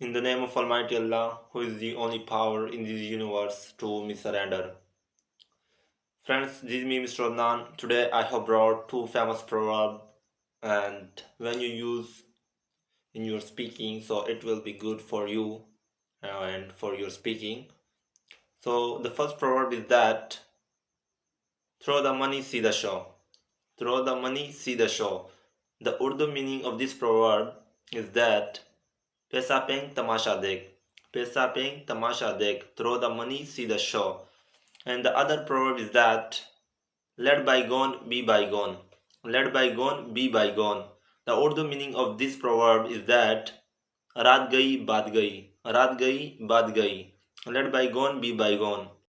In the name of Almighty Allah, who is the only power in this universe to me surrender. Friends, this is me, Mr. Adnan. Today I have brought two famous proverbs and when you use in your speaking, so it will be good for you uh, and for your speaking. So the first proverb is that throw the money, see the show. Throw the money, see the show. The Urdu meaning of this proverb is that पैसा पेंग तमाशा देख पैसा पेंग तमाशा देख throw the money see the show and the other proverb is that let bygone be bygone let bygone be bygone the Urdu meaning of this proverb is that रात गई बात गई रात गई बात गई let bygone be by gone